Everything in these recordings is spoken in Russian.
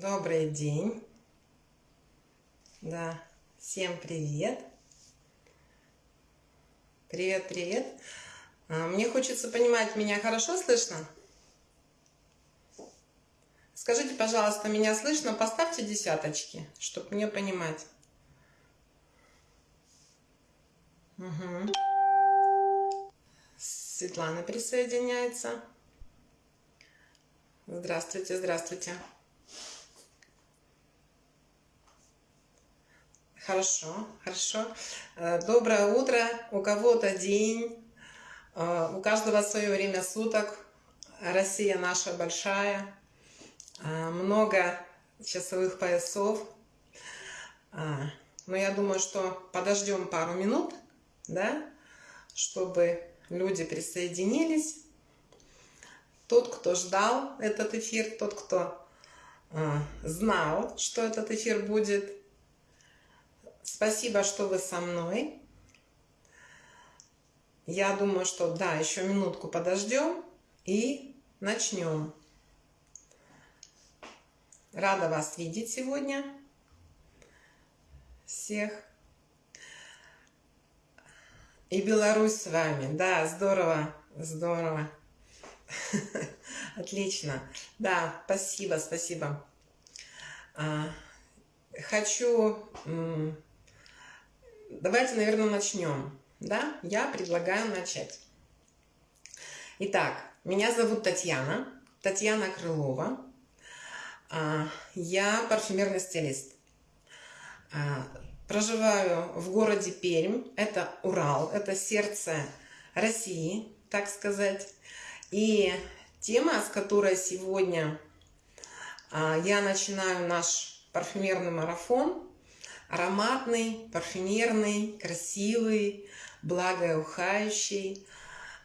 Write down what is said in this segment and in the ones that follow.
Добрый день. Да, всем привет. Привет, привет. А, мне хочется понимать, меня хорошо слышно? Скажите, пожалуйста, меня слышно? Поставьте десяточки, чтобы мне понимать. Угу. Светлана присоединяется. Здравствуйте, здравствуйте. Хорошо, хорошо. Э, доброе утро. У кого-то день, э, у каждого свое время суток. Россия наша большая. Э, много часовых поясов. Но я думаю, что подождем пару минут, да, чтобы люди присоединились. Тот, кто ждал этот эфир, тот, кто знал, что этот эфир будет, Спасибо, что вы со мной. Я думаю, что да, еще минутку подождем и начнем. Рада вас видеть сегодня. Всех. И Беларусь с вами. Да, здорово, здорово. Отлично. Да, спасибо, спасибо. А, хочу давайте, наверное, начнем. Да, я предлагаю начать. Итак, меня зовут Татьяна, Татьяна Крылова. А, я парфюмерный стилист. А, проживаю в городе Пермь, это Урал, это сердце России, так сказать. И тема, с которой сегодня а, я начинаю наш парфюмерный марафон, ароматный, парфюмерный, красивый, благоухающий.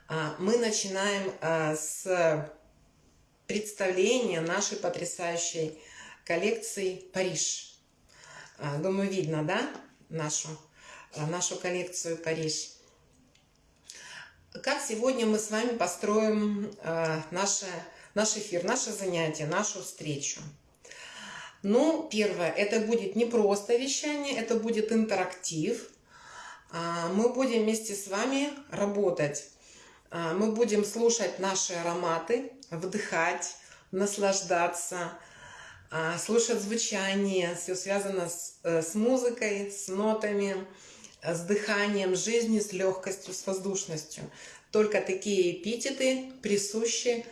А, мы начинаем а, с представления нашей потрясающей коллекции «Париж». А, думаю, видно, да, нашу, нашу коллекцию «Париж». Как сегодня мы с вами построим наше, наш эфир, наше занятие, нашу встречу – ну, первое, это будет не просто вещание, это будет интерактив. А, мы будем вместе с вами работать. А, мы будем слушать наши ароматы, вдыхать, наслаждаться, а, слушать звучание. Все связано с, э, с музыкой, с нотами, с дыханием жизни, с легкостью, с воздушностью. Только такие эпитеты присущи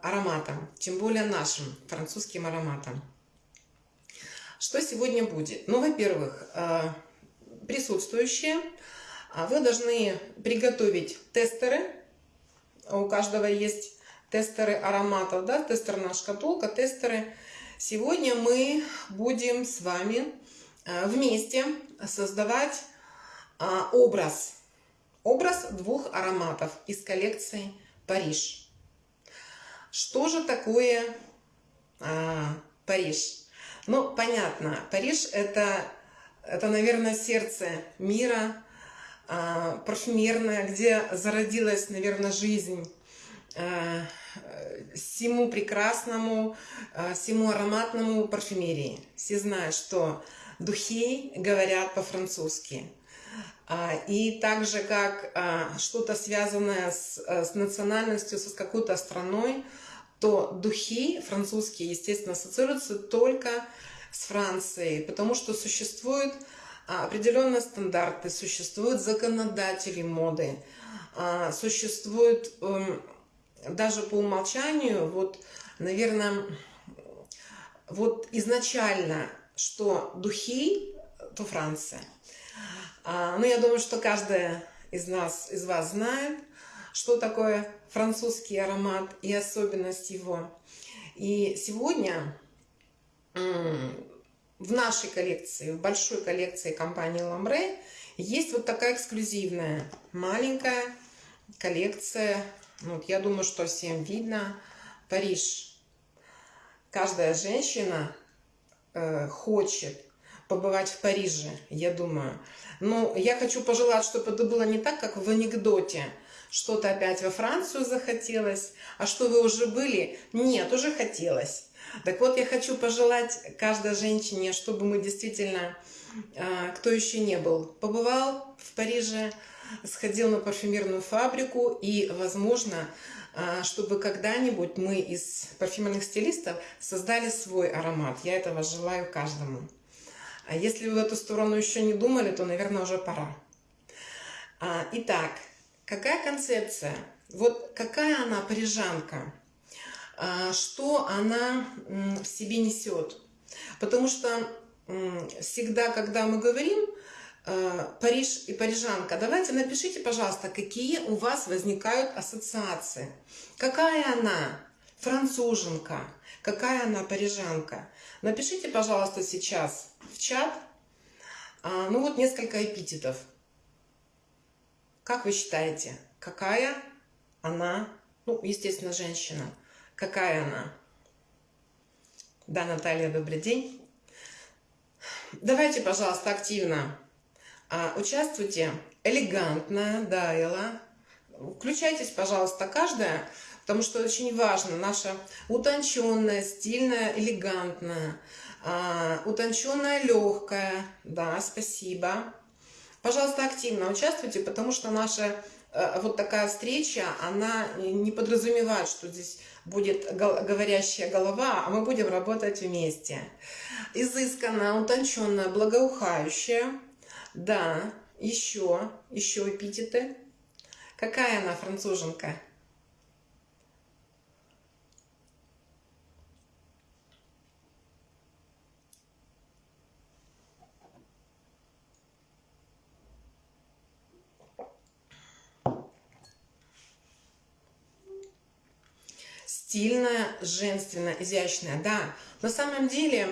ароматам, тем более нашим французским ароматам. Что сегодня будет? Ну, во-первых, э, присутствующие, а вы должны приготовить тестеры. У каждого есть тестеры ароматов, да, тестерная шкатулка, тестеры. Сегодня мы будем с вами э, вместе создавать э, образ. Образ двух ароматов из коллекции Париж. Что же такое Париж? Ну, понятно, Париж это, это наверное, сердце мира, э, парфюмерное, где зародилась, наверное, жизнь э, всему прекрасному, э, всему ароматному парфюмерии. Все знают, что духи говорят по-французски. И так же, как что-то связанное с, с национальностью, с какой-то страной, то духи французские, естественно, ассоциируются только с Францией, потому что существуют а, определенные стандарты, существуют законодатели моды, а, существуют эм, даже по умолчанию, вот, наверное, вот изначально, что духи, то Франция. А, ну, я думаю, что каждая из нас, из вас знает, что такое французский аромат и особенность его. И сегодня в нашей коллекции, в большой коллекции компании Ламбре есть вот такая эксклюзивная маленькая коллекция. Вот, я думаю, что всем видно. Париж. Каждая женщина э, хочет побывать в Париже, я думаю. Но я хочу пожелать, чтобы это было не так, как в анекдоте, что-то опять во Францию захотелось. А что вы уже были? Нет, уже хотелось. Так вот, я хочу пожелать каждой женщине, чтобы мы действительно, а, кто еще не был, побывал в Париже, сходил на парфюмерную фабрику и, возможно, а, чтобы когда-нибудь мы из парфюмерных стилистов создали свой аромат. Я этого желаю каждому. А если вы в эту сторону еще не думали, то, наверное, уже пора. А, итак, какая концепция? Вот какая она парижанка? Что она в себе несет? Потому что всегда, когда мы говорим Париж и парижанка, давайте напишите, пожалуйста, какие у вас возникают ассоциации. Какая она француженка, какая она парижанка. Напишите, пожалуйста, сейчас в чат, а, ну вот несколько эпитетов. Как вы считаете, какая она, ну, естественно, женщина, какая она? Да, Наталья, добрый день. Давайте, пожалуйста, активно а, участвуйте. Элегантно, да, Элла. Включайтесь, пожалуйста, каждая, потому что очень важно наша утонченная, стильная, элегантная, а, утонченная, легкая. Да, спасибо. Пожалуйста, активно участвуйте, потому что наша э, вот такая встреча, она не подразумевает, что здесь будет говорящая голова, а мы будем работать вместе. Изысканная, утонченная, благоухающая. Да, еще, еще эпитеты. Какая она француженка? Стильная, женственная, изящная. Да, на самом деле,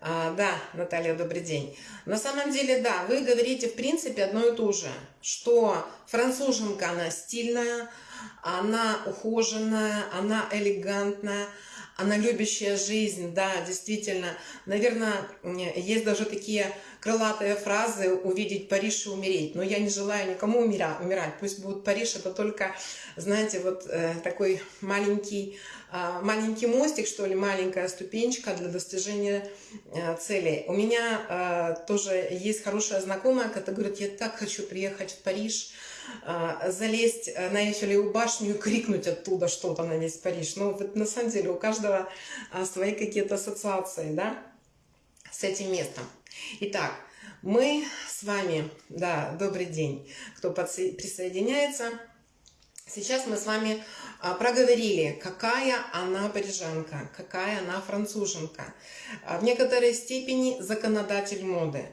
а, да, Наталья, добрый день. На самом деле, да, вы говорите, в принципе, одно и то же, что француженка, она стильная, она ухоженная, она элегантная, она любящая жизнь, да, действительно. Наверное, есть даже такие крылатые фразы «увидеть Париж и умереть». Но я не желаю никому умирать. Пусть будет Париж, это только, знаете, вот э, такой маленький, э, маленький мостик, что ли, маленькая ступенечка для достижения э, целей. У меня э, тоже есть хорошая знакомая, которая говорит, я так хочу приехать в Париж, залезть на Эйфелеву башню и крикнуть оттуда что-то на весь Париж. Ну, вот на самом деле у каждого э, свои какие-то ассоциации, да, с этим местом. Итак, мы с вами, да, добрый день, кто присоединяется. Сейчас мы с вами а, проговорили, какая она парижанка, какая она француженка. А, в некоторой степени законодатель моды.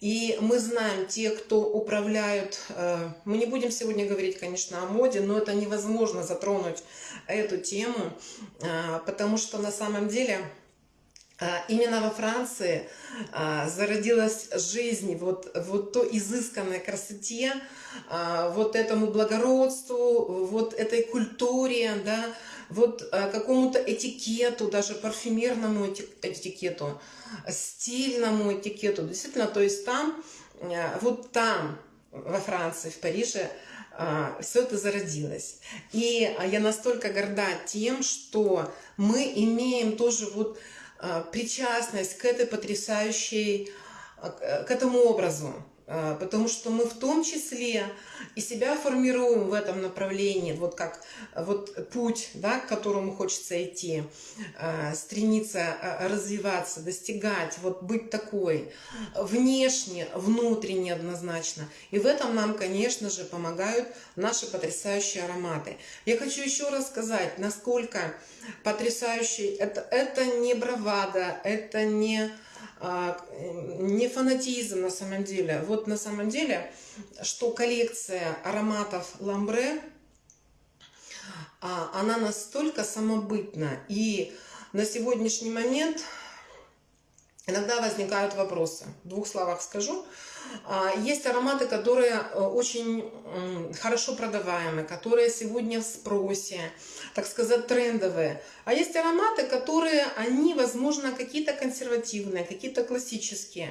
И мы знаем, те, кто управляют, а, мы не будем сегодня говорить, конечно, о моде, но это невозможно затронуть эту тему, потому что на самом деле именно во Франции а, зародилась жизнь, вот, вот то изысканной красоте, а, вот этому благородству, вот этой культуре, да, вот какому-то этикету, даже парфюмерному этикету, стильному этикету. Действительно, то есть там, вот там, во Франции, в Париже, все это зародилось. И я настолько горда тем, что мы имеем тоже вот а, причастность к этой потрясающей, а, к этому образу. А, потому что мы в том числе и себя формируем в этом направлении, вот как вот путь, да, к которому хочется идти, стремиться развиваться, достигать, вот быть такой, внешне, внутренне однозначно. И в этом нам, конечно же, помогают наши потрясающие ароматы. Я хочу еще раз сказать, насколько потрясающий, это, это не бравада, это не а, не фанатизм на самом деле. Вот на самом деле, что коллекция ароматов Ламбре, а, она настолько самобытна. И на сегодняшний момент иногда возникают вопросы. В двух словах скажу. А, есть ароматы, которые э, очень хорошо продаваемы, которые сегодня в спросе, так сказать, трендовые. А есть ароматы, которые, они, возможно, какие-то консервативные, какие-то классические.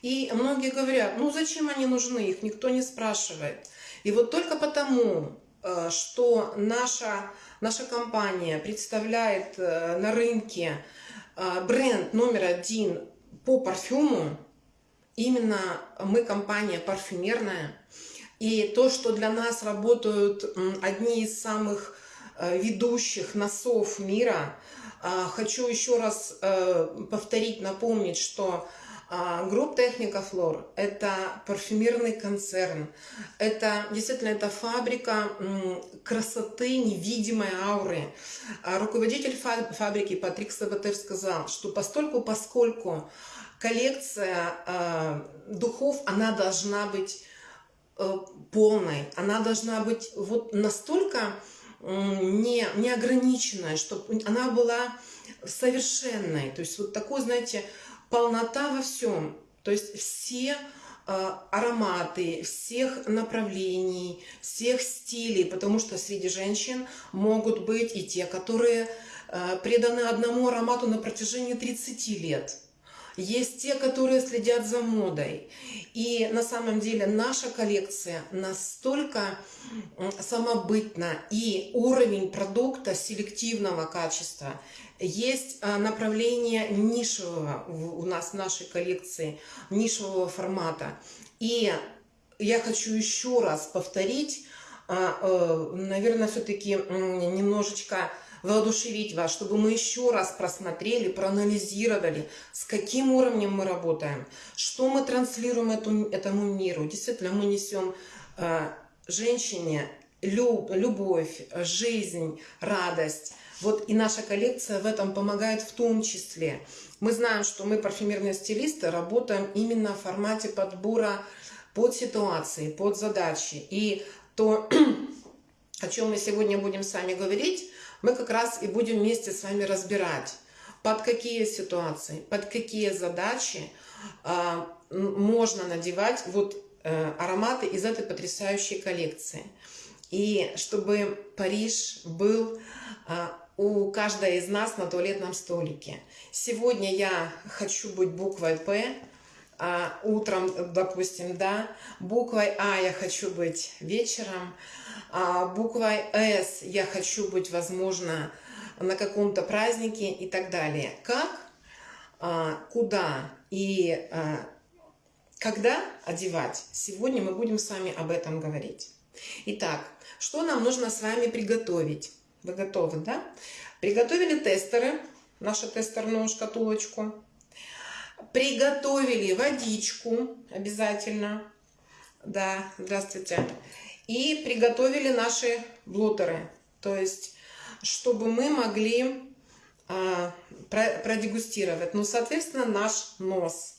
И многие говорят, ну зачем они нужны, их никто не спрашивает. И вот только потому, э, что наша, наша компания представляет э, на рынке э, бренд номер один по парфюму, именно мы компания парфюмерная, и то, что для нас работают одни из самых ведущих носов мира, хочу еще раз повторить, напомнить, что Group Technicoflor – это парфюмерный концерн. Это действительно это фабрика красоты, невидимой ауры. Руководитель фабрики Патрик Сабатер сказал, что постольку, поскольку коллекция духов, она должна быть э, полной, она должна быть вот настолько не, неограниченная, чтобы она была совершенной. То есть вот такой, знаете, полнота во всем. То есть все э, ароматы всех направлений, всех стилей, потому что среди женщин могут быть и те, которые э, преданы одному аромату на протяжении 30 лет. Есть те, которые следят за модой. И на самом деле наша коллекция настолько самобытна, и уровень продукта селективного качества есть а, направление нишевого у нас в нашей коллекции, нишевого формата. И я хочу еще раз повторить, а, э, наверное, все-таки немножечко воодушевить вас, чтобы мы еще раз просмотрели, проанализировали, с каким уровнем мы работаем, что мы транслируем эту, этому миру. Действительно, мы несем а, женщине любовь, жизнь, радость. Вот и наша коллекция в этом помогает в том числе. Мы знаем, что мы, парфюмерные стилисты, работаем именно в формате подбора под ситуации, под задачи. И то, о чем мы сегодня будем с вами говорить, мы как раз и будем вместе с вами разбирать, под какие ситуации, под какие задачи э, можно надевать вот э, ароматы из этой потрясающей коллекции. И чтобы Париж был э, у каждой из нас на туалетном столике. Сегодня я хочу быть буквой «П», а утром, допустим, да, буквой А я хочу быть вечером, а буквой С я хочу быть, возможно, на каком-то празднике и так далее. Как, а, куда и а, когда одевать, сегодня мы будем с вами об этом говорить. Итак, что нам нужно с вами приготовить? Вы готовы, да? Приготовили тестеры, нашу тестерную шкатулочку. Приготовили водичку обязательно. Да, здравствуйте. И приготовили наши блотеры. То есть, чтобы мы могли а, продегустировать. Ну, соответственно, наш нос.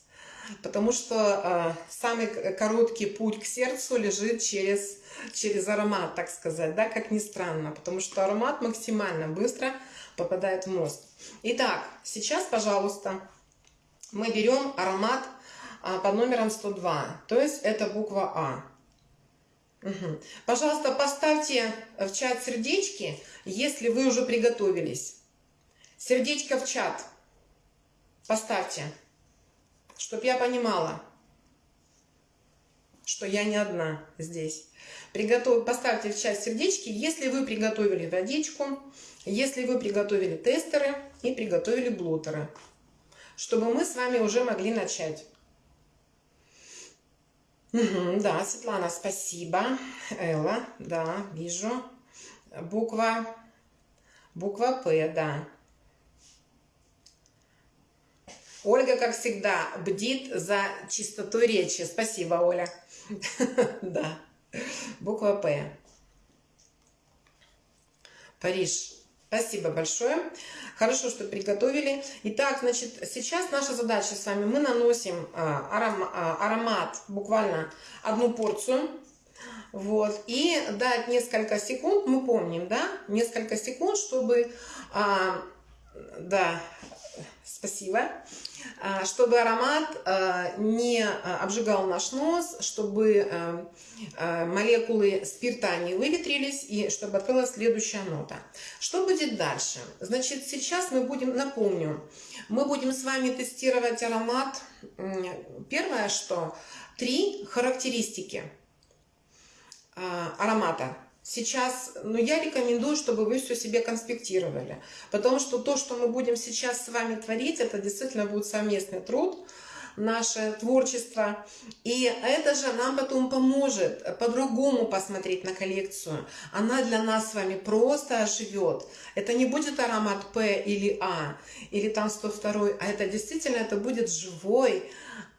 Потому что а, самый короткий путь к сердцу лежит через через аромат, так сказать, да, как ни странно, потому что аромат максимально быстро попадает в мозг. Итак, сейчас, пожалуйста, мы берем аромат а, под номером 102, то есть это буква А. Угу. Пожалуйста, поставьте в чат сердечки, если вы уже приготовились. Сердечко в чат поставьте, чтобы я понимала, что я не одна здесь. Приготов... Поставьте в часть сердечки, если вы приготовили водичку, если вы приготовили тестеры и приготовили блотеры, чтобы мы с вами уже могли начать. Угу, да, Светлана, спасибо. Элла, да, вижу. Буква, буква П, да. Ольга, как всегда, бдит за чистотой речи. Спасибо, Оля. Да. Буква П. Париж. Спасибо большое. Хорошо, что приготовили. Итак, значит, сейчас наша задача с вами. Мы наносим а, а, аромат, буквально одну порцию. Вот. И дать несколько секунд, мы помним, да, несколько секунд, чтобы, а, да, спасибо, чтобы аромат а, не а, обжигал наш нос, чтобы молекулы спирта не выветрились и чтобы открылась следующая нота. Что будет дальше? Значит, сейчас мы будем, напомню, мы будем с вами тестировать аромат. Первое, что три характеристики аромата. Сейчас, ну, я рекомендую, чтобы вы все себе конспектировали. Потому что то, что мы будем сейчас с вами творить, это действительно будет совместный труд, наше творчество. И это же нам потом поможет по-другому посмотреть на коллекцию. Она для нас с вами просто оживет. Это не будет аромат П или А, или там 102, а это действительно это будет живой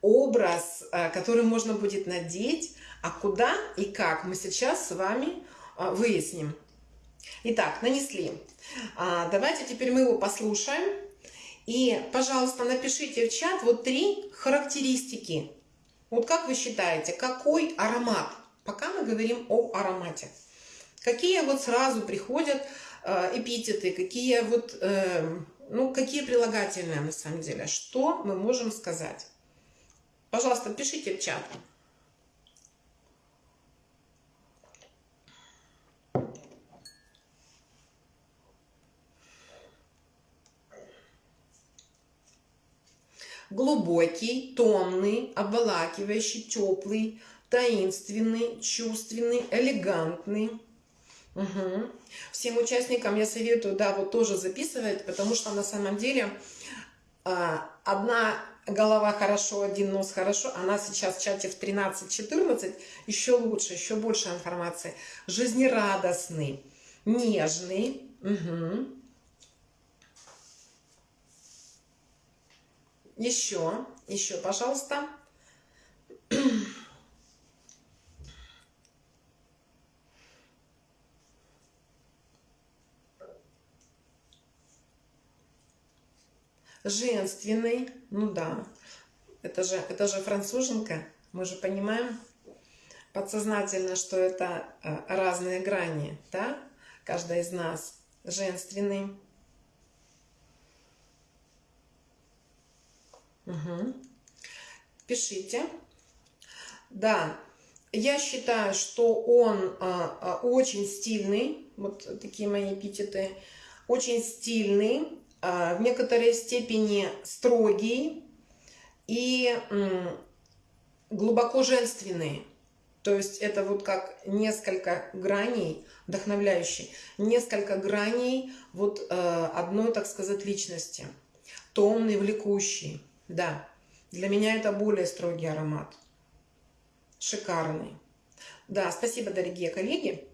образ, э, который можно будет надеть. А куда и как мы сейчас с вами выясним. Итак, нанесли. А, давайте теперь мы его послушаем. И, пожалуйста, напишите в чат вот три характеристики. Вот как вы считаете, какой аромат? Пока мы говорим о аромате. Какие вот сразу приходят э, эпитеты, какие вот, э, ну, какие прилагательные на самом деле? Что мы можем сказать? Пожалуйста, пишите в чат. Глубокий, томный, обволакивающий, теплый, таинственный, чувственный, элегантный. Угу. Всем участникам я советую, да, вот тоже записывать, потому что на самом деле а, одна голова хорошо, один нос хорошо, она сейчас в чате в 13-14, еще лучше, еще больше информации. Жизнерадостный, нежный, угу. Еще, еще, пожалуйста. Женственный, ну да, это же, это же француженка, мы же понимаем подсознательно, что это э, разные грани, да, каждая из нас. Женственный, Угу. Пишите. Да, я считаю, что он а, а, очень стильный, вот такие мои эпитеты, очень стильный, а, в некоторой степени строгий и м, глубоко женственный. То есть это вот как несколько граней, вдохновляющий, несколько граней вот э, одной, так сказать, личности. Томный, влекущий. Да, для меня это более строгий аромат. Шикарный. Да, спасибо, дорогие коллеги.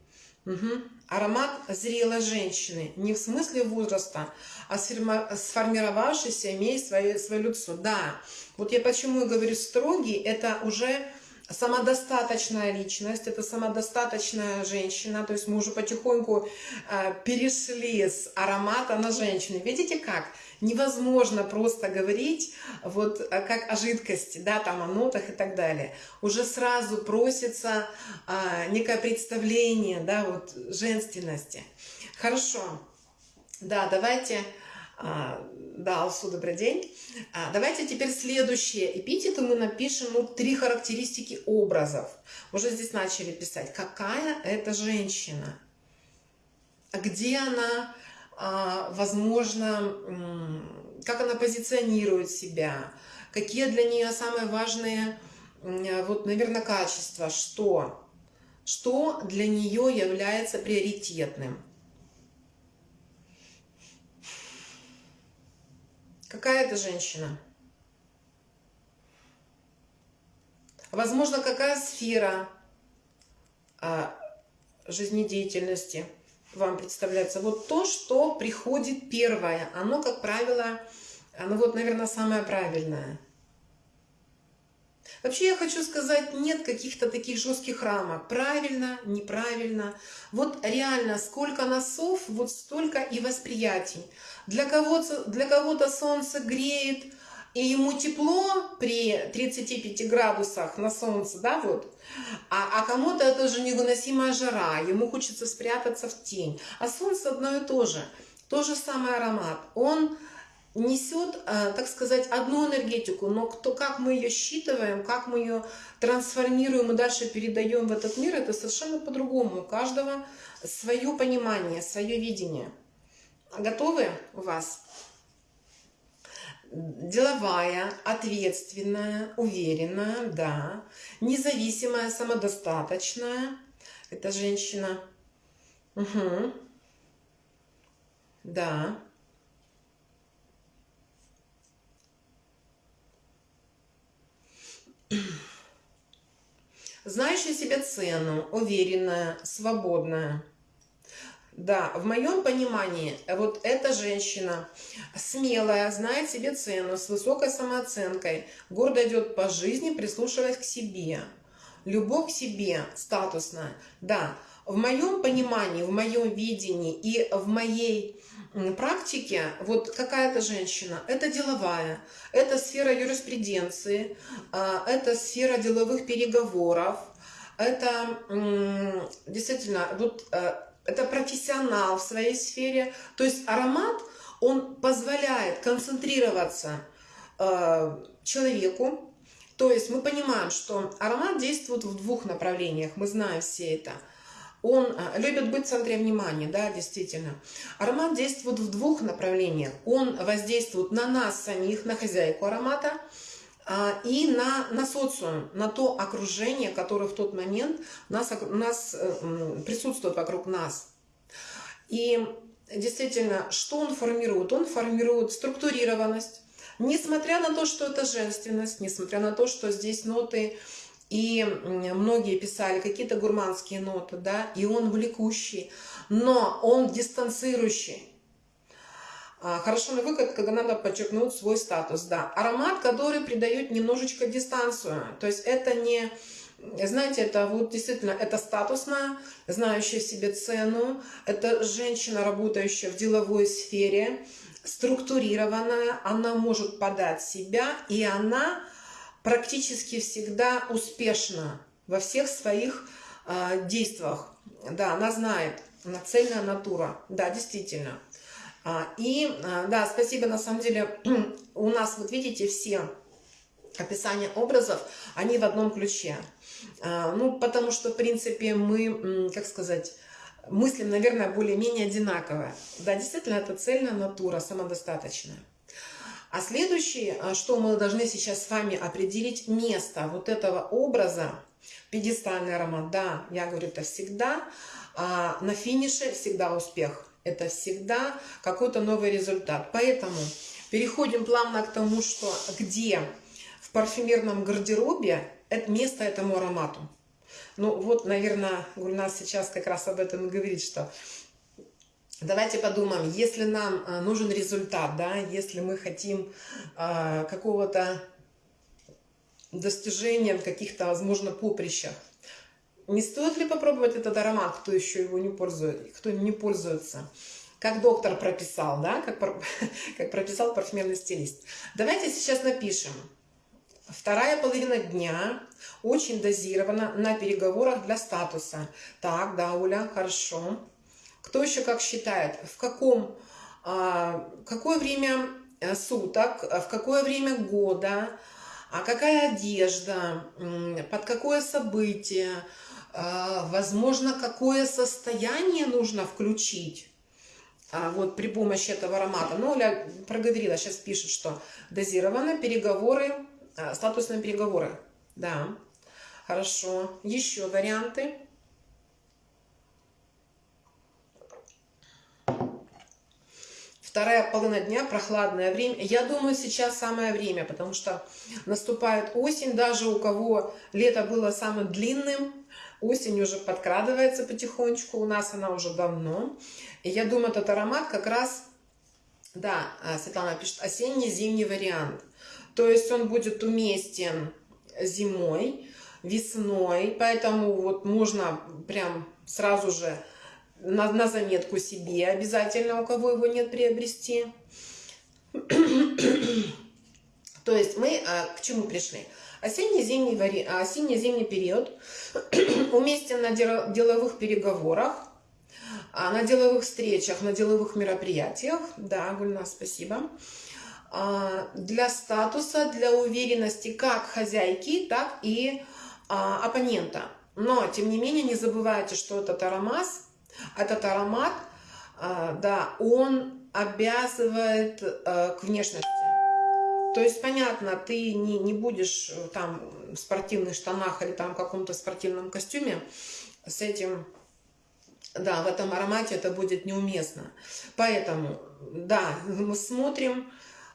Угу. Аромат зрелой женщины. Не в смысле возраста, а сформировавшийся, имея свое, свое лицо. Да, вот я почему и говорю строгий, это уже самодостаточная личность, это самодостаточная женщина, то есть мы уже потихоньку э, перешли с аромата на женщину. Видите как? Невозможно просто говорить вот э, как о жидкости, да, там о нотах и так далее. Уже сразу просится э, некое представление, да, вот женственности. Хорошо. Да, давайте да, Алсу, добрый день. А, давайте теперь следующие эпитеты мы напишем, ну, три характеристики образов. Уже здесь начали писать. Какая это женщина? Где она, а, возможно, как она позиционирует себя? Какие для нее самые важные, вот, наверное, качества? Что? Что для нее является приоритетным? Какая это женщина? Возможно, какая сфера а, жизнедеятельности вам представляется? Вот то, что приходит первое, оно, как правило, оно вот, наверное, самое правильное – Вообще я хочу сказать, нет каких-то таких жестких рамок. Правильно, неправильно. Вот реально, сколько носов, вот столько и восприятий. Для кого-то для кого солнце греет, и ему тепло при 35 градусах на солнце, да, вот. А, а кому-то это же невыносимая жара, ему хочется спрятаться в тень. А солнце одно и то же. То же самый аромат. Он несет, э, так сказать, одну энергетику, но кто, как мы ее считываем, как мы ее трансформируем и дальше передаем в этот мир, это совершенно по-другому. У каждого свое понимание, свое видение. Готовы у вас? Деловая, ответственная, уверенная, да. Независимая, самодостаточная. Это женщина. Угу. Да. Знающая себе цену, уверенная, свободная. Да, в моем понимании, вот эта женщина смелая, знает себе цену, с высокой самооценкой, гордо идет по жизни, прислушиваясь к себе. Любовь к себе статусная. Да, в моем понимании, в моем видении и в моей практике, вот какая-то женщина, это деловая, это сфера юриспруденции, а, это сфера деловых переговоров, это действительно вот э, это профессионал в своей сфере. То есть аромат, он позволяет концентрироваться э, человеку. То есть мы понимаем, что аромат действует в двух направлениях, мы знаем все это. Он э, любит быть в центре внимания, да, действительно. Аромат действует в двух направлениях. Он воздействует на нас самих, на хозяйку аромата, а, и на, на социум, на то окружение, которое в тот момент нас, нас э, присутствует вокруг нас. И действительно, что он формирует? Он формирует структурированность, несмотря на то, что это женственность, несмотря на то, что здесь ноты, и многие писали какие-то гурманские ноты, да, и он влекущий, но он дистанцирующий. А, хорошо на выход, когда надо подчеркнуть свой статус. Да, аромат, который придает немножечко дистанцию. То есть это не, знаете, это вот действительно, это статусная, знающая себе цену. Это женщина, работающая в деловой сфере, структурированная. Она может подать себя, и она практически всегда успешна во всех своих э, действиях. Да, она знает, нацельная натура. Да, действительно. А, и а, да, спасибо, на самом деле у нас, вот видите, все описания образов, они в одном ключе. Ну, потому что, в принципе, мы, как сказать, мыслим, наверное, более-менее одинаково. Да, действительно, это цельная натура, самодостаточная. А следующее, что мы должны сейчас с вами определить, место вот этого образа, пьедестальный аромат, да, я говорю, это всегда, а на финише всегда успех это всегда какой-то новый результат. Поэтому переходим плавно к тому, что где в парфюмерном гардеробе это место этому аромату. Ну вот, наверное, Гульнас сейчас как раз об этом и говорит, что давайте подумаем, если нам а, нужен результат, да, если мы хотим э, какого-то достижения в каких-то, возможно, поприщах, не стоит ли попробовать этот аромат, кто еще его не пользует, кто не пользуется? Как доктор прописал, да, как, как прописал парфюмерный стилист. Давайте сейчас напишем. Вторая половина дня очень дозирована на переговорах для статуса. Так, да, Оля, хорошо. Кто еще как считает? В каком, а, какое время э, суток, в какое время года, а какая одежда, под какое событие, а, возможно, какое состояние нужно включить а, вот при помощи этого аромата. Ну, Оля проговорила, сейчас пишет, что дозировано, переговоры, а, статусные переговоры. Да, хорошо. Еще варианты. Вторая половина дня, прохладное время. Я думаю, сейчас самое время, потому что наступает осень. Даже у кого лето было самым длинным, Осень уже подкрадывается потихонечку, у нас она уже давно. И я думаю, этот аромат как раз, да, а, Светлана пишет, осенний-зимний вариант. То есть он будет уместен зимой, весной, поэтому вот можно прям сразу же на, на заметку себе обязательно, у кого его нет, приобрести. То есть мы а, к чему пришли? Осенне-зимний, вари... осенне-зимний период уместен на деловых переговорах, а, на деловых встречах, на деловых мероприятиях. Да, Гульна, спасибо. А, для статуса, для уверенности как хозяйки, так и а, оппонента. Но, тем не менее, не забывайте, что этот аромат, этот аромат, да, он обязывает к внешности. То есть, понятно, ты не, не будешь э, там в спортивных штанах или там в каком-то спортивном костюме с этим да, в этом аромате это будет неуместно. Поэтому, да, мы смотрим,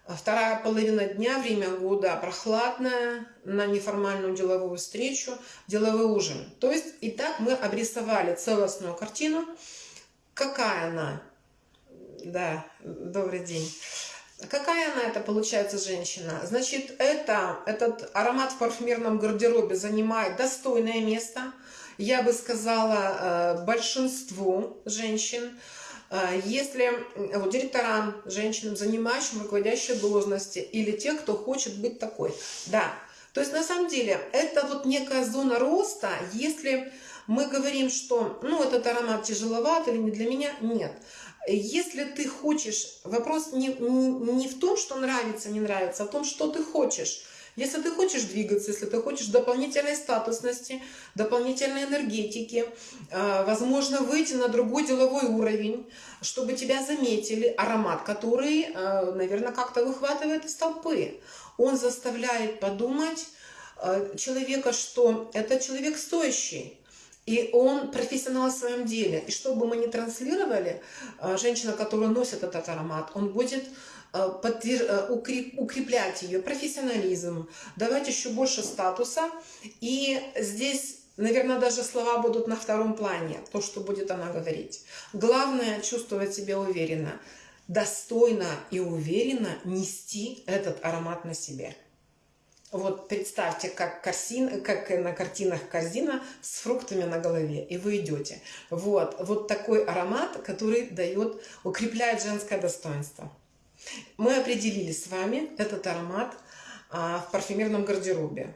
вторая половина дня, время года прохладное, на неформальную деловую встречу, деловой ужин. То есть, и так мы обрисовали целостную картину. Какая она? Да, добрый день. Какая она это получается женщина? Значит, это, этот аромат в парфюмерном гардеробе занимает достойное место. Я бы сказала, э, большинству женщин. Э, если вот, директорам, женщинам, занимающим руководящие должности, или те, кто хочет быть такой. Да, то есть на самом деле это вот некая зона роста, если мы говорим, что ну этот аромат тяжеловат или не для меня, нет. Если ты хочешь, вопрос не, не, не в том, что нравится, не нравится, а в том, что ты хочешь. Если ты хочешь двигаться, если ты хочешь дополнительной статусности, дополнительной энергетики, а, возможно, выйти на другой деловой уровень, чтобы тебя заметили, аромат, который, а, наверное, как-то выхватывает из толпы. Он заставляет подумать а, человека, что это человек стоящий, и он профессионал в своем деле. И что бы мы ни транслировали, э, женщина, которая носит этот аромат, он будет э, э, укреплять ее профессионализм, давать еще больше статуса. И здесь, наверное, даже слова будут на втором плане, то, что будет она говорить. Главное чувствовать себя уверенно, достойно и уверенно нести этот аромат на себе. Вот представьте, как, корзин, как на картинах корзина с фруктами на голове, и вы идете. Вот, вот такой аромат, который дает, укрепляет женское достоинство. Мы определили с вами этот аромат а, в парфюмерном гардеробе.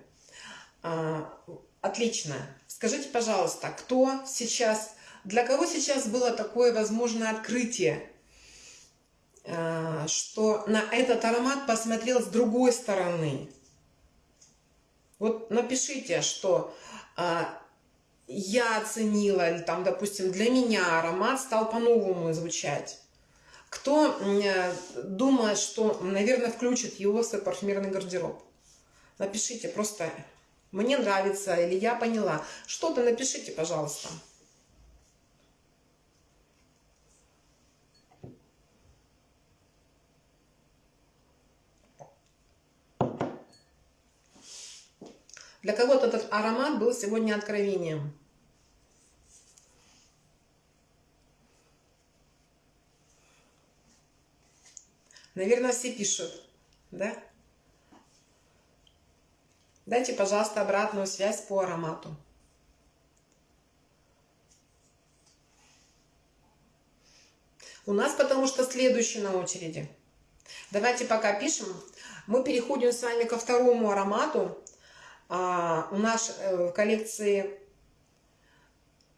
А, отлично. Скажите, пожалуйста, кто сейчас, для кого сейчас было такое возможное открытие, а, что на этот аромат посмотрел с другой стороны? Вот напишите, что а, я оценила, или там, допустим, для меня аромат стал по-новому звучать. Кто э, думает, что, наверное, включит его в свой парфюмерный гардероб? Напишите просто «мне нравится» или «я поняла». Что-то напишите, пожалуйста. Для кого-то этот аромат был сегодня откровением. Наверное, все пишут, да? Дайте, пожалуйста, обратную связь по аромату. У нас потому что следующий на очереди. Давайте пока пишем. Мы переходим с вами ко второму аромату. А, у нас э, в коллекции...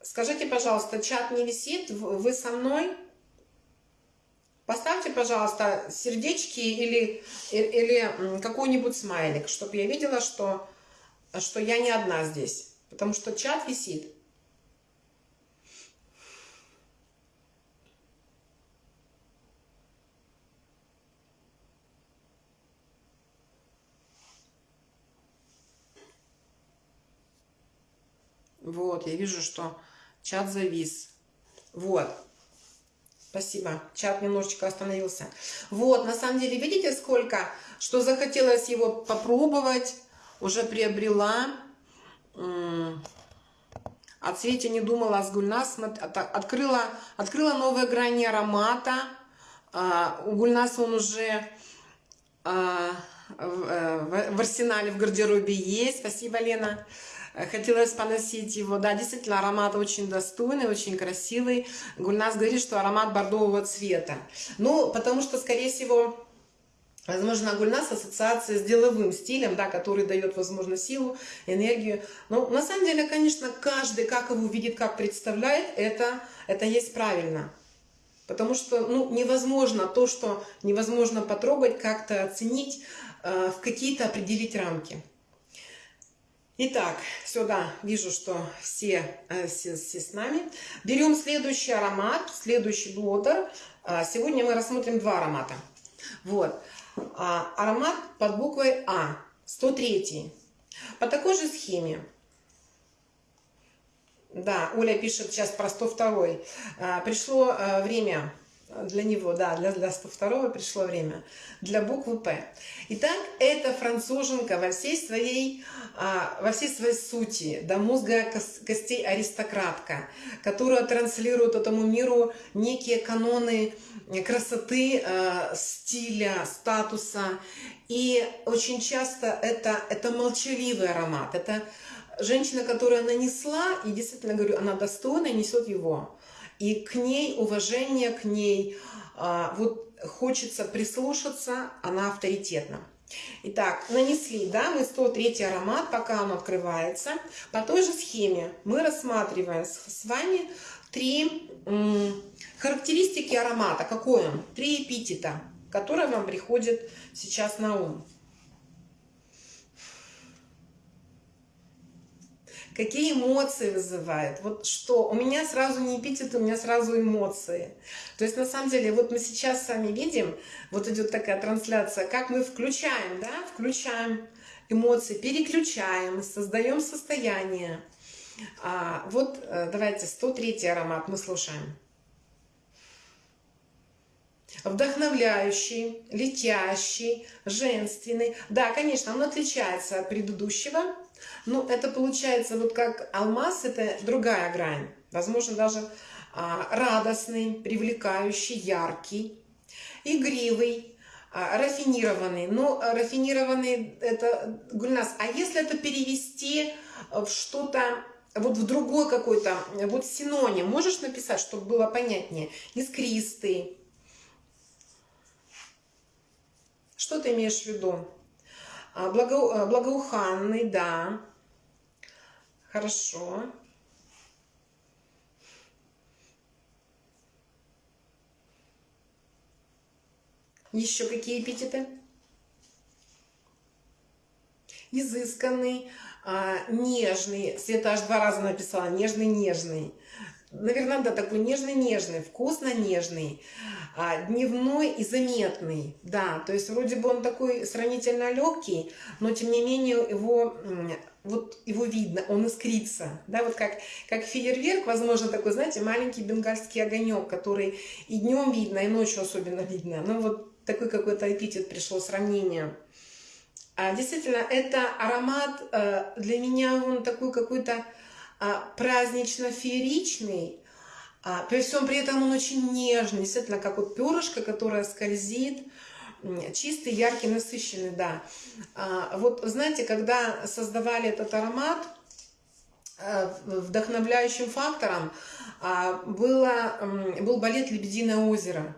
Скажите, пожалуйста, чат не висит? Вы со мной? Поставьте, пожалуйста, сердечки или, или какой-нибудь смайлик, чтобы я видела, что, что я не одна здесь. Потому что чат висит. Вот, я вижу, что чат завис. Вот. Спасибо. Чат немножечко остановился. Вот, на самом деле, видите, сколько, что захотелось его попробовать, уже приобрела. О цвете не думала с Гульнас. Открыла, открыла новые грани аромата. А, у Гульнас он уже а, э, в арсенале, в гардеробе есть. Спасибо, Лена. Э, хотелось поносить его. Да, действительно, аромат очень достойный, очень красивый. Гульнас говорит, что аромат бордового цвета. Ну, потому что, скорее всего, Возможно, Гульнас ассоциация с деловым стилем, да, который дает, возможно, силу, энергию. Но на самом деле, конечно, каждый, как его видит, как представляет, это, это есть правильно. Потому что ну, невозможно то, что невозможно потрогать, как-то оценить, э, в какие-то определить рамки. Итак, сюда вижу, что все, э, все, все с нами. Берем следующий аромат, следующий блотер. А, сегодня мы рассмотрим два аромата. Вот. А, аромат под буквой А, 103. По такой же схеме. Да, Оля пишет сейчас про 102. А, пришло а, время для него, да, для, для 102 пришло время, для буквы П. Итак, это француженка во всей своей, а, во всей своей сути, до мозга костей аристократка, которая транслирует этому миру некие каноны красоты, а, стиля, статуса. И очень часто это, это молчаливый аромат, это женщина, которая нанесла, и действительно говорю, она достойно несет его и к ней уважение, к ней а, вот хочется прислушаться, она авторитетна. Итак, нанесли, да, мы 103 аромат, пока он открывается. По той же схеме мы рассматриваем с вами три характеристики аромата. Какой он? Три эпитета, которые вам приходят сейчас на ум. Какие эмоции вызывает. Вот что? У меня сразу не эпитет, у меня сразу эмоции. То есть, на самом деле, вот мы сейчас сами видим, вот идет такая трансляция, как мы включаем, да, включаем эмоции, переключаем, создаем состояние. А, вот э, давайте 103 аромат мы слушаем. Вдохновляющий, летящий, женственный. Да, конечно, он отличается от предыдущего, ну, это получается вот как алмаз, это другая грань. Возможно, даже а, радостный, привлекающий, яркий, игривый, а, рафинированный. Но рафинированный это Гульнас. А если это перевести в что-то вот в другой какой-то, вот синоним, можешь написать, чтобы было понятнее? Искристый. Что ты имеешь в виду? А, благо, а, благоуханный, да. Хорошо. Еще какие эпитеты? Изысканный, а, нежный. Света аж два раза написала. Нежный, нежный наверное, да, такой нежный-нежный, вкусно-нежный, дневной и заметный, да, то есть вроде бы он такой сравнительно легкий, но тем не менее его, вот его видно, он искрится, да, вот как, как фейерверк, возможно, такой, знаете, маленький бенгальский огонек, который и днем видно, и ночью особенно видно, ну вот такой какой-то эпитет пришло, сравнение. А, действительно, это аромат э, для меня, он такой какой-то, а, празднично-фееричный, а, при всем при этом он очень нежный, действительно, как вот перышко, которое скользит, чистый, яркий, насыщенный, да. А, вот знаете, когда создавали этот аромат, вдохновляющим фактором было, был балет «Лебединое озеро».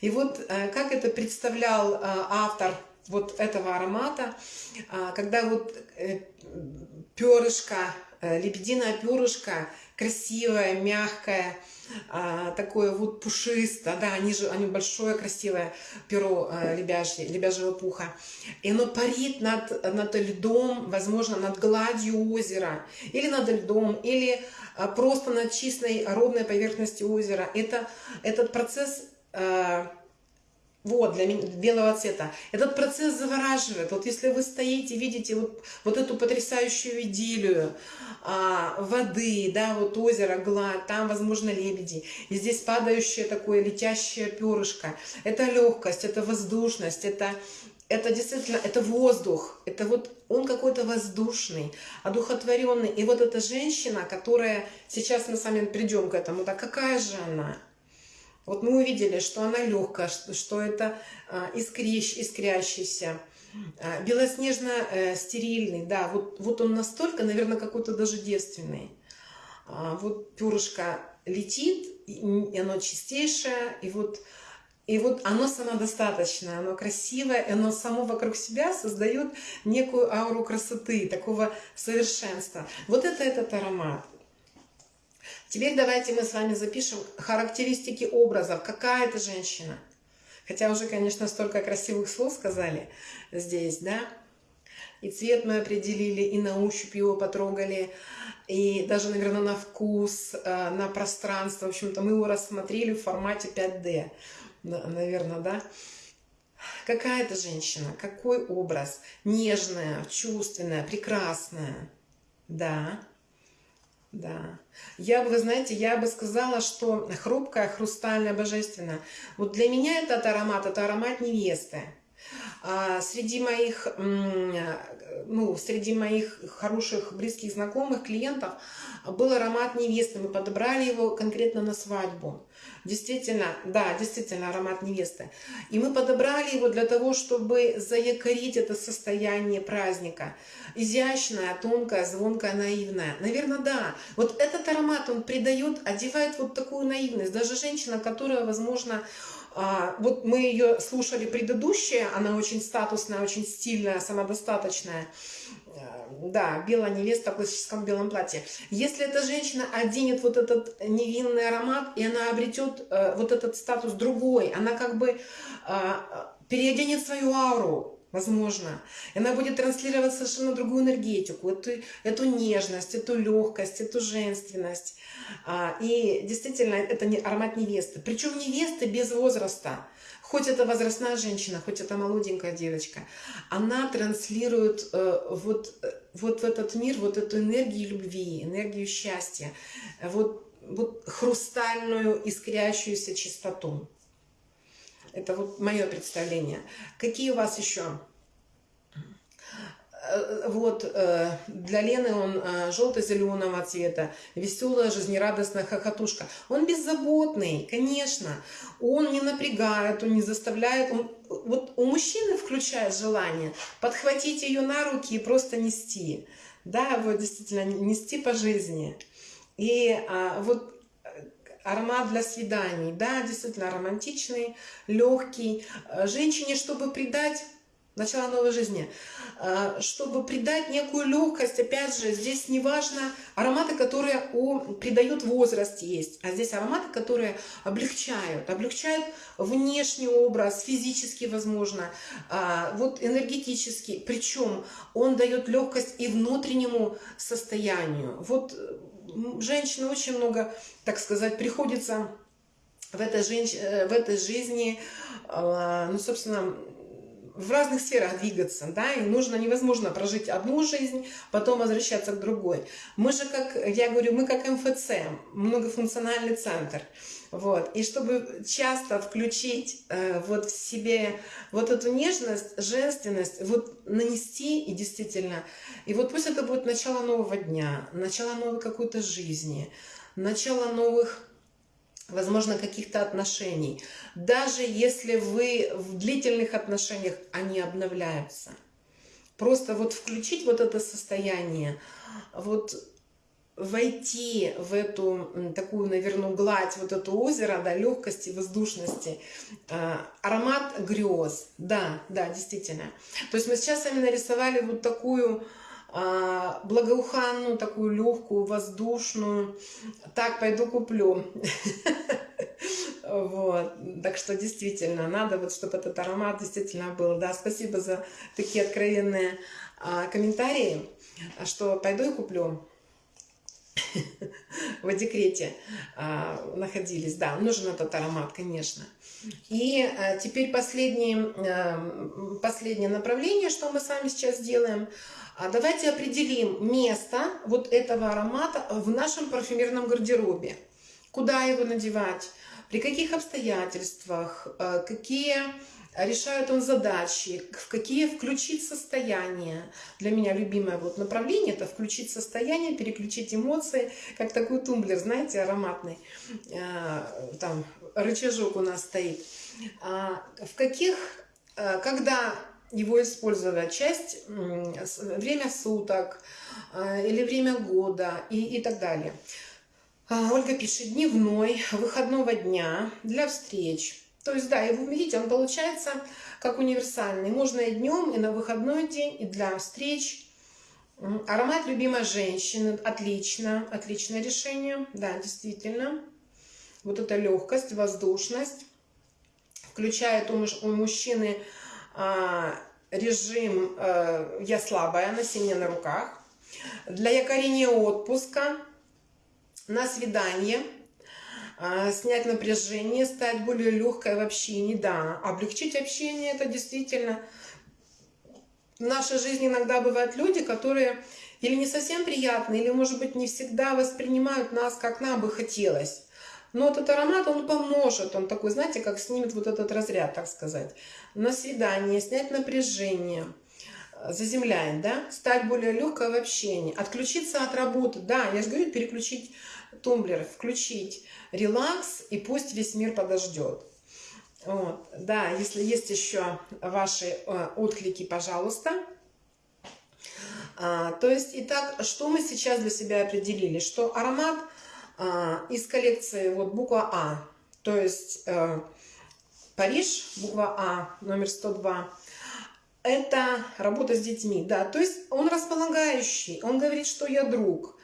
И вот как это представлял автор вот этого аромата, когда вот э, перышко Э, лебединое перышко, красивое, мягкое, а, такое вот пушистое, да, они же, они большое, красивое перо э, лебяжье, лебяжьего пуха. И оно парит над, над льдом, возможно, над гладью озера, или над льдом, или э, просто над чистой ровной поверхностью озера. Это, этот процесс вот, для белого цвета. Этот процесс завораживает. Вот если вы стоите, видите вот, вот эту потрясающую идиллию а, воды, да, вот озеро, гладь, там, возможно, лебеди. И здесь падающее такое летящее перышко. Это легкость, это воздушность, это, это действительно, это воздух. Это вот он какой-то воздушный, одухотворенный. И вот эта женщина, которая, сейчас мы с вами придем к этому, да какая же она? Вот мы увидели, что она легкая, что, что это а, искрящ, искрящийся, а, белоснежно-стерильный, э, да, вот, вот он настолько, наверное, какой-то даже девственный. А, вот перышко летит, и оно чистейшее, и вот, и вот оно самодостаточное, оно красивое, оно само вокруг себя создает некую ауру красоты, такого совершенства. Вот это этот аромат. Теперь давайте мы с вами запишем характеристики образов. Какая это женщина? Хотя уже, конечно, столько красивых слов сказали здесь, да? И цвет мы определили, и на ощупь его потрогали, и даже, наверное, на вкус, э, на пространство. В общем-то, мы его рассмотрели в формате 5D, наверное, да? Какая это женщина? Какой образ? Нежная, чувственная, прекрасная. Да. Да. Я бы, вы знаете, я бы сказала, что хрупкая, хрустальная, божественная. Вот для меня этот аромат, это аромат невесты. А среди моих, ну, среди моих хороших, близких знакомых, клиентов был аромат невесты. Мы подобрали его конкретно на свадьбу. Действительно, да, действительно аромат невесты. И мы подобрали его для того, чтобы заякорить это состояние праздника. Изящная, тонкая, звонкая, наивная. Наверное, да. Вот этот аромат, он придает, одевает вот такую наивность. Даже женщина, которая, возможно, вот мы ее слушали предыдущая, она очень статусная, очень стильная, самодостаточная. Э, да, белая невеста в классическом белом платье. Если эта женщина оденет вот этот невинный аромат, и она обретет э, вот этот статус другой, она как бы э, переоденет свою ауру, возможно. И она будет транслировать совершенно другую энергетику, эту, эту нежность, эту легкость, эту женственность. А, и действительно, это не аромат невесты. Причем невесты без возраста. Хоть это возрастная женщина, хоть это молоденькая девочка, она транслирует э, вот, э, вот в этот мир вот эту энергию любви, энергию счастья, вот, вот хрустальную искрящуюся чистоту. Это вот мое представление. Какие у вас еще? Э, вот э, для Лены он э, желто-зеленого цвета, веселая, жизнерадостная хохотушка. Он беззаботный, конечно. Он не напрягает, он не заставляет. Он, вот у мужчины включает желание подхватить ее на руки и просто нести. Да, вот действительно нести по жизни. И а, вот аромат для свиданий, да, действительно романтичный, легкий. Женщине, чтобы придать начало новой жизни, а, чтобы придать некую легкость, опять же, здесь не важно, ароматы, которые у, придают возраст есть, а здесь ароматы, которые облегчают, облегчают внешний образ, физически, возможно, а, вот энергетически, причем он дает легкость и внутреннему состоянию. Вот женщина очень много, так сказать, приходится в этой, женщ... Э, в этой жизни, а, ну, собственно, в разных сферах двигаться, да, и нужно, невозможно прожить одну жизнь, потом возвращаться к другой. Мы же, как, я говорю, мы как МФЦ, многофункциональный центр, вот, и чтобы часто включить э, вот в себе вот эту нежность, женственность, вот нанести и действительно, и вот пусть это будет начало нового дня, начало новой какой-то жизни, начало новых возможно, каких-то отношений. Даже если вы в длительных отношениях, они обновляются. Просто вот включить вот это состояние, вот войти в эту такую, наверное, гладь, вот это озеро, да, легкости, воздушности, а, аромат грез, да, да, действительно. То есть мы сейчас с вами нарисовали вот такую а, благоуханную, такую легкую, воздушную. Так, пойду куплю. Вот. Так что действительно, надо вот, чтобы этот аромат действительно был. Да, спасибо за такие откровенные а, комментарии, что пойду и куплю. В декрете а, находились. Да, нужен этот аромат, конечно. И а, теперь последнее, а, последнее направление, что мы с вами сейчас делаем – давайте определим место вот этого аромата в нашем парфюмерном гардеробе. Куда его надевать, при каких обстоятельствах, какие решают он задачи, в какие включить состояние. Для меня любимое вот направление это включить состояние, переключить эмоции, как такой тумблер, знаете, ароматный. Э, там рычажок у нас стоит. А в каких, э, когда его использовать часть, время суток э, или время года и, и так далее. А, Ольга пишет, дневной, выходного дня для встреч. То есть, да, вы видите, он получается как универсальный. Можно и днем, и на выходной день, и для встреч. Аромат любимой женщины. Отлично, отличное решение. Да, действительно. Вот эта легкость, воздушность. Включает у мужчины а, режим э, «Я слабая», носение на руках. Для якорения отпуска, на свидание, снять напряжение, стать более легкой в общении. Да, облегчить общение – это действительно в нашей жизни иногда бывают люди, которые или не совсем приятные, или, может быть, не всегда воспринимают нас, как нам бы хотелось. Но этот аромат, он поможет, он такой, знаете, как снимет вот этот разряд, так сказать. На свидание, снять напряжение, заземляет, да, стать более легкой в общении, отключиться от работы, да, я же говорю, переключить тумблер, включить релакс, и пусть весь мир подождет. Вот, да, если есть еще ваши э, отклики, пожалуйста. А, то есть, итак, что мы сейчас для себя определили? Что аромат а, из коллекции вот буква А, то есть э, Париж, буква А, номер 102, это работа с детьми, да, то есть он располагающий, он говорит, что я друг.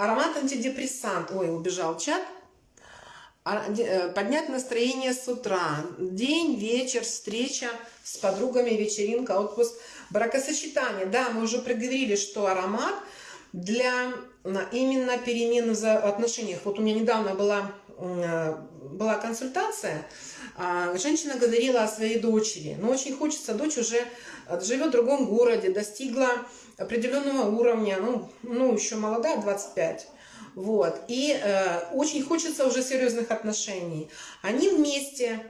Аромат антидепрессант, ой, убежал чат, а, э, поднять настроение с утра, день, вечер, встреча с подругами, вечеринка, отпуск, бракосочетание. Да, мы уже проговорили, что аромат для именно перемены в отношениях. Вот у меня недавно была, э, была консультация, а, женщина говорила о своей дочери, но очень хочется, дочь уже живет в другом городе, достигла определенного уровня, ну, ну еще молодая, 25. Вот. И э, очень хочется уже серьезных отношений. Они вместе,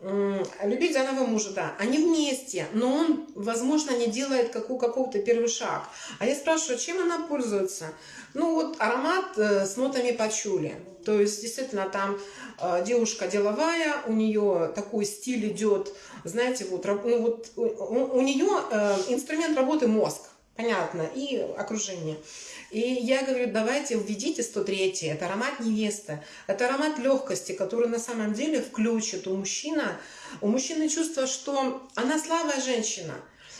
э, любить заново мужа, да, они вместе, но он, возможно, не делает какого, какого-то первый шаг. А я спрашиваю, чем она пользуется? Ну вот аромат э, с нотами пачули. То есть, действительно, там э, девушка деловая, у нее такой стиль идет, знаете, вот, ну, вот у, у нее э, инструмент работы мозг, понятно, и окружение. И я говорю, давайте введите 103 это аромат невесты, это аромат легкости, который на самом деле включит у мужчина, у мужчины чувство, что она слабая женщина.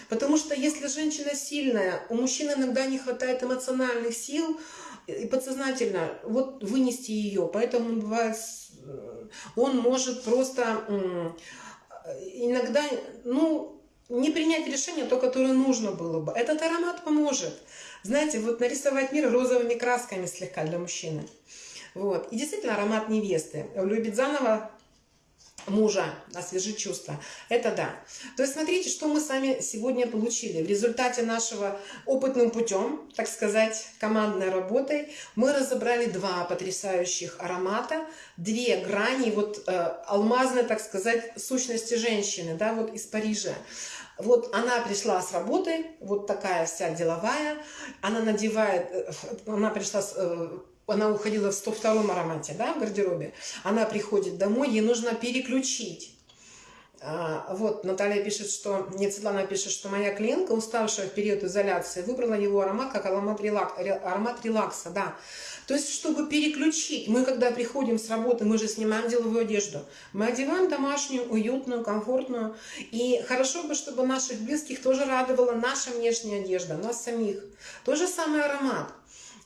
Потому что если женщина сильная, у мужчины иногда не хватает эмоциональных сил и подсознательно вот вынести ее. Поэтому бывает, он может просто иногда, ну, не принять решение, то, которое нужно было бы. Этот аромат поможет. Знаете, вот нарисовать мир розовыми красками слегка для мужчины. Вот. И действительно аромат невесты. Любит заново мужа, освежить чувства. Это да. То есть смотрите, что мы с вами сегодня получили. В результате нашего опытным путем, так сказать, командной работой, мы разобрали два потрясающих аромата, две грани, вот э, алмазной, так сказать, сущности женщины, да, вот из Парижа. Вот она пришла с работы, вот такая вся деловая, она надевает, э, она пришла с, э, она уходила в 102 аромате, да, в гардеробе, она приходит домой, ей нужно переключить. А, вот, Наталья пишет, что, нет, Светлана пишет, что моя клиентка, уставшая в период изоляции, выбрала его аромат как аромат, релак, аромат релакса, да. То есть, чтобы переключить, мы когда приходим с работы, мы же снимаем деловую одежду, мы одеваем домашнюю, уютную, комфортную, и хорошо бы, чтобы наших близких тоже радовала наша внешняя одежда, нас самих. То же самый аромат.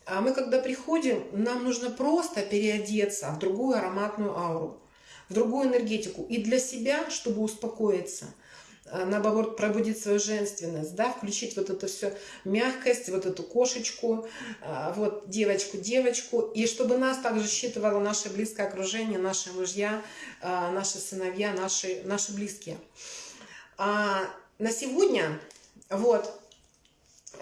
А мы когда приходим, нам нужно просто переодеться в другую ароматную ауру, в другую энергетику. И для себя, чтобы успокоиться – Э, наоборот, пробудить свою женственность, да, включить вот эту все мягкость, вот эту кошечку, э, вот девочку, девочку, и чтобы нас также считывало наше близкое окружение, наши мужья, э, наши сыновья, наши, наши близкие. А на сегодня, вот,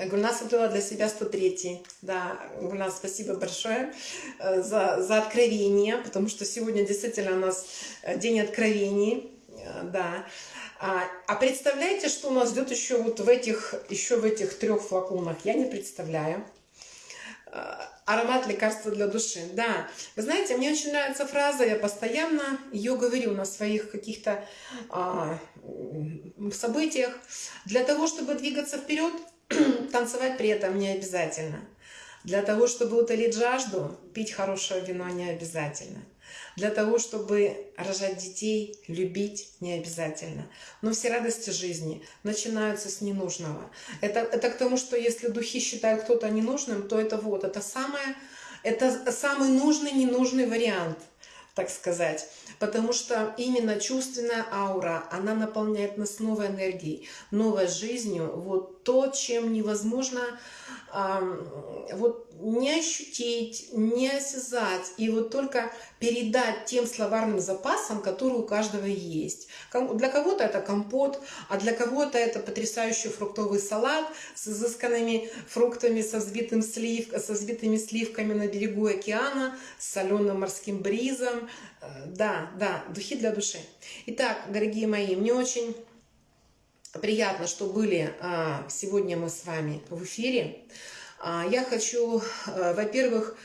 Гульнас открыла для себя 103 Да, Гульнас, спасибо большое за, за откровение, потому что сегодня действительно у нас день откровений. Да. А, а представляете, что у нас ждет еще вот в этих, еще в этих трех флаконах? Я не представляю. Аромат лекарства для души. Да, вы знаете, мне очень нравится фраза, я постоянно ее говорю на своих каких-то а, событиях. Для того, чтобы двигаться вперед, танцевать при этом не обязательно. Для того, чтобы утолить жажду, пить хорошее вино не обязательно. Для того, чтобы рожать детей, любить не обязательно. Но все радости жизни начинаются с ненужного. Это, это к тому, что если духи считают кто-то ненужным, то это вот, это, самое, это самый нужный, ненужный вариант, так сказать. Потому что именно чувственная аура, она наполняет нас новой энергией, новой жизнью. Вот то, чем невозможно вот не ощутить, не осязать, и вот только передать тем словарным запасам, которые у каждого есть. Для кого-то это компот, а для кого-то это потрясающий фруктовый салат с изысканными фруктами, со, взбитым слив, со взбитыми сливками на берегу океана, с соленым морским бризом. Э, да, да, духи для души. Итак, дорогие мои, мне очень приятно, что были а, сегодня мы с вами в эфире. А, я хочу, а, во-первых,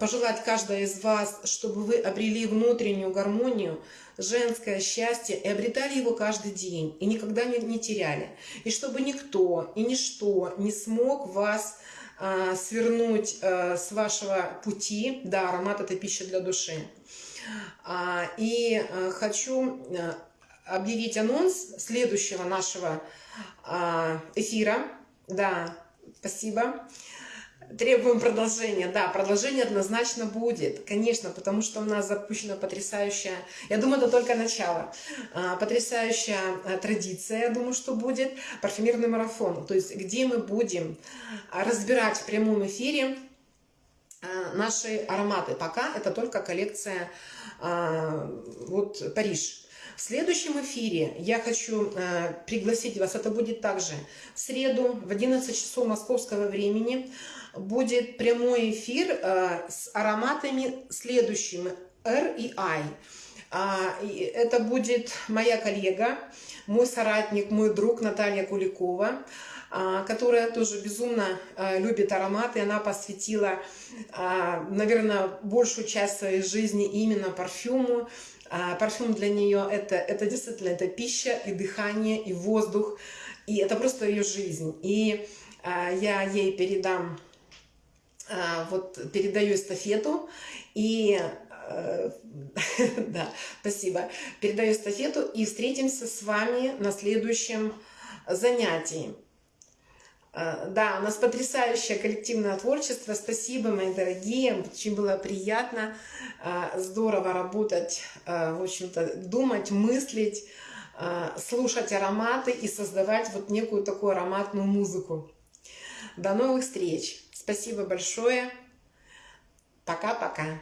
пожелать каждой из вас, чтобы вы обрели внутреннюю гармонию, женское счастье и обретали его каждый день, и никогда не, теряли. И чтобы никто и ничто не смог вас свернуть с вашего пути. Да, аромат – это пища для души. И хочу объявить анонс следующего нашего а, эфира. Да, спасибо. Требуем продолжения. Да, продолжение однозначно будет. Конечно, потому что у нас запущена потрясающая, я думаю, это только начало, а, потрясающая а, традиция, я думаю, что будет, парфюмерный марафон. То есть, где мы будем разбирать в прямом эфире наши ароматы. Пока это только коллекция вот Париж. В следующем эфире я хочу э, пригласить вас, это будет также в среду в 11 часов московского времени, будет прямой эфир э, с ароматами следующими R и I. А, это будет моя коллега, мой соратник, мой друг Наталья Куликова, а, которая тоже безумно э, любит ароматы. Она посвятила, а, наверное, большую часть своей жизни именно парфюму. А парфюм для нее это, это действительно это пища и дыхание, и воздух, и это просто ее жизнь. И а, я ей передам, а, вот передаю эстафету, и а, да, спасибо, передаю эстафету, и встретимся с вами на следующем занятии. А, да, у нас потрясающее коллективное творчество. Спасибо, мои дорогие. Очень было приятно, а, здорово работать, а, в общем-то, думать, мыслить, слушать ароматы и создавать вот некую такую ароматную музыку. До новых встреч. Спасибо большое. Пока-пока.